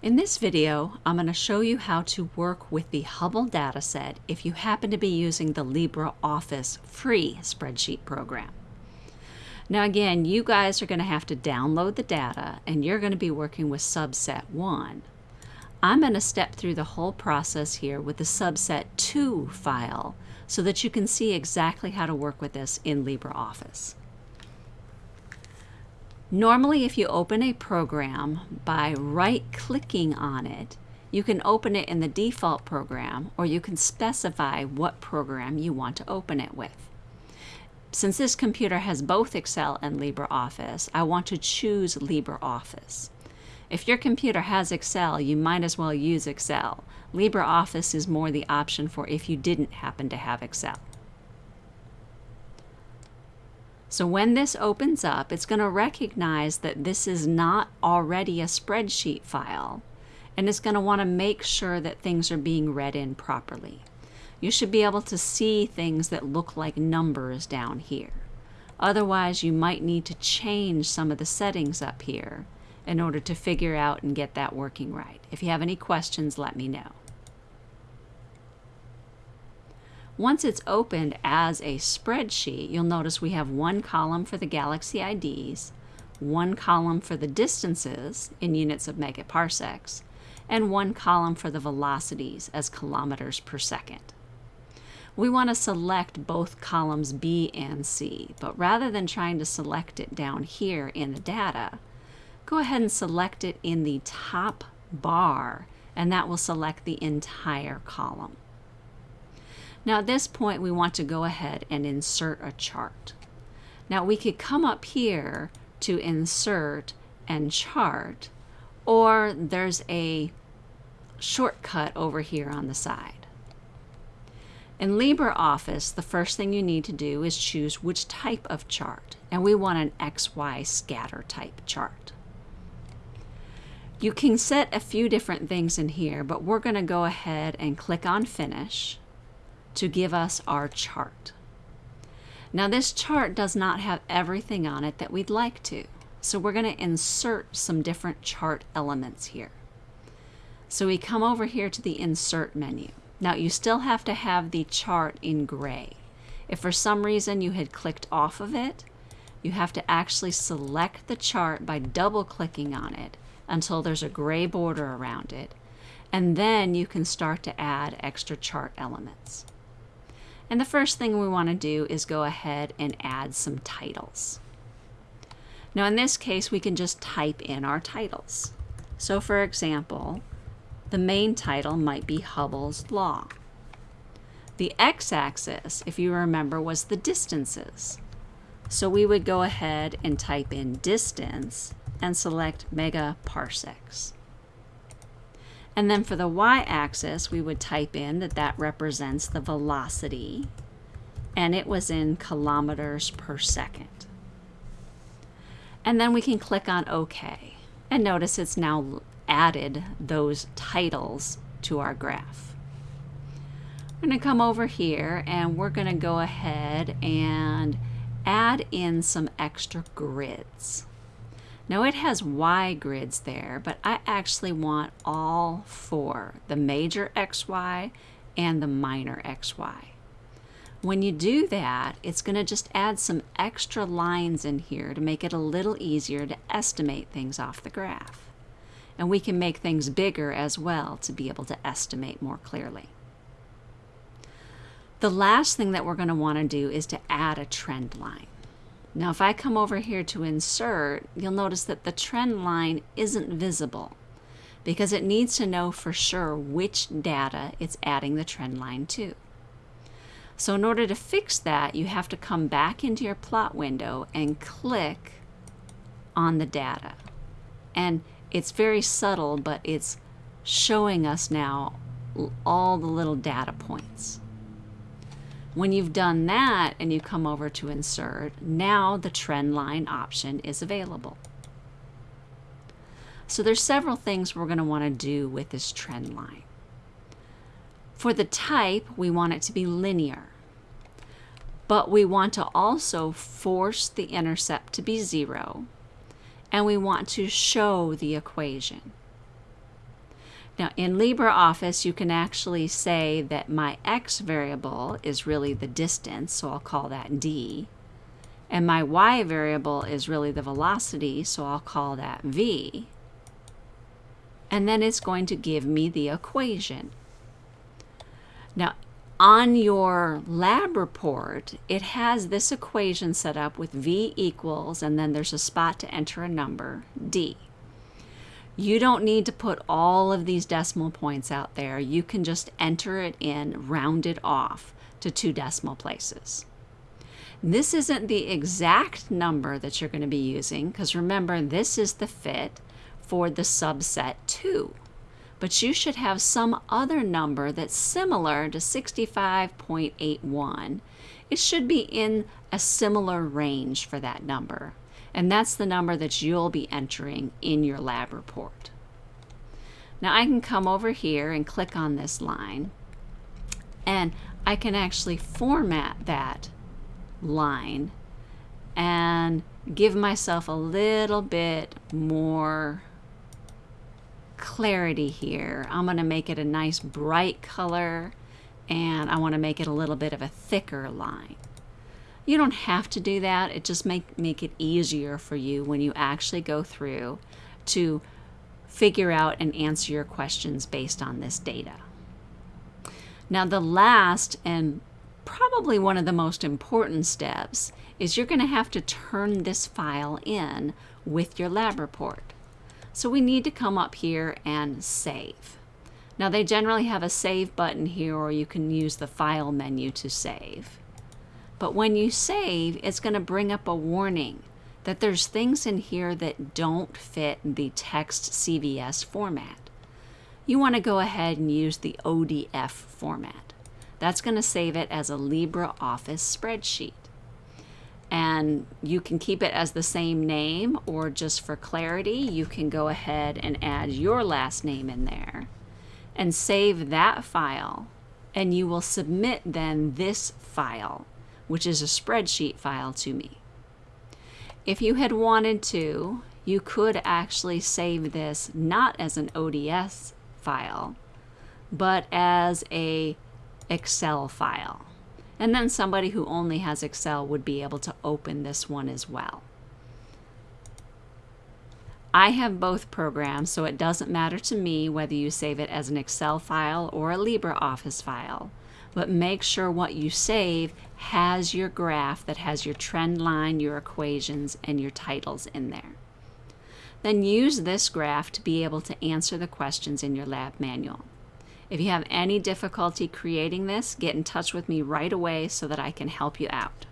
In this video, I'm going to show you how to work with the Hubble dataset if you happen to be using the LibreOffice free spreadsheet program. Now again, you guys are going to have to download the data and you're going to be working with subset 1. I'm going to step through the whole process here with the subset 2 file so that you can see exactly how to work with this in LibreOffice. Normally, if you open a program by right-clicking on it, you can open it in the default program or you can specify what program you want to open it with. Since this computer has both Excel and LibreOffice, I want to choose LibreOffice. If your computer has Excel, you might as well use Excel. LibreOffice is more the option for if you didn't happen to have Excel. So when this opens up, it's going to recognize that this is not already a spreadsheet file, and it's going to want to make sure that things are being read in properly. You should be able to see things that look like numbers down here. Otherwise, you might need to change some of the settings up here in order to figure out and get that working right. If you have any questions, let me know. Once it's opened as a spreadsheet, you'll notice we have one column for the galaxy IDs, one column for the distances in units of megaparsecs, and one column for the velocities as kilometers per second. We want to select both columns B and C, but rather than trying to select it down here in the data, go ahead and select it in the top bar, and that will select the entire column. Now at this point we want to go ahead and insert a chart. Now we could come up here to insert and chart or there's a shortcut over here on the side. In LibreOffice, the first thing you need to do is choose which type of chart, and we want an XY scatter type chart. You can set a few different things in here, but we're going to go ahead and click on Finish to give us our chart. Now this chart does not have everything on it that we'd like to, so we're going to insert some different chart elements here. So we come over here to the Insert menu. Now you still have to have the chart in gray. If for some reason you had clicked off of it, you have to actually select the chart by double clicking on it until there's a gray border around it, and then you can start to add extra chart elements. And the first thing we want to do is go ahead and add some titles. Now in this case, we can just type in our titles. So for example, the main title might be Hubble's Law. The x-axis, if you remember, was the distances. So we would go ahead and type in distance and select megaparsecs. And then for the y-axis, we would type in that that represents the velocity, and it was in kilometers per second. And then we can click on OK. And notice it's now added those titles to our graph. I'm going to come over here and we're going to go ahead and add in some extra grids. Now it has Y grids there, but I actually want all four, the major XY and the minor XY. When you do that, it's going to just add some extra lines in here to make it a little easier to estimate things off the graph. And we can make things bigger as well to be able to estimate more clearly. The last thing that we're going to want to do is to add a trend line. Now if I come over here to insert, you'll notice that the trend line isn't visible because it needs to know for sure which data it's adding the trend line to. So in order to fix that, you have to come back into your plot window and click on the data. And it's very subtle, but it's showing us now all the little data points. When you've done that and you come over to insert, now the trend line option is available. So there's several things we're going to want to do with this trend line. For the type, we want it to be linear. But we want to also force the intercept to be zero. And we want to show the equation. Now in LibreOffice, you can actually say that my x variable is really the distance, so I'll call that d. And my y variable is really the velocity, so I'll call that v. And then it's going to give me the equation. Now, on your lab report, it has this equation set up with v equals, and then there's a spot to enter a number, d. You don't need to put all of these decimal points out there. You can just enter it in, round it off to two decimal places. This isn't the exact number that you're going to be using because remember this is the fit for the subset 2. But you should have some other number that's similar to 65.81. It should be in a similar range for that number. And that's the number that you'll be entering in your lab report. Now I can come over here and click on this line and I can actually format that line and give myself a little bit more clarity here. I'm going to make it a nice bright color and I want to make it a little bit of a thicker line. You don't have to do that. It just make, make it easier for you when you actually go through to figure out and answer your questions based on this data. Now the last and probably one of the most important steps is you're going to have to turn this file in with your lab report. So we need to come up here and save. Now they generally have a save button here or you can use the file menu to save. But when you save, it's going to bring up a warning that there's things in here that don't fit the text CVS format. You want to go ahead and use the ODF format. That's going to save it as a LibreOffice spreadsheet. And you can keep it as the same name or just for clarity, you can go ahead and add your last name in there and save that file and you will submit then this file which is a spreadsheet file to me. If you had wanted to, you could actually save this not as an ODS file, but as a Excel file. And then somebody who only has Excel would be able to open this one as well. I have both programs, so it doesn't matter to me whether you save it as an Excel file or a LibreOffice file but make sure what you save has your graph that has your trend line, your equations, and your titles in there. Then use this graph to be able to answer the questions in your lab manual. If you have any difficulty creating this, get in touch with me right away so that I can help you out.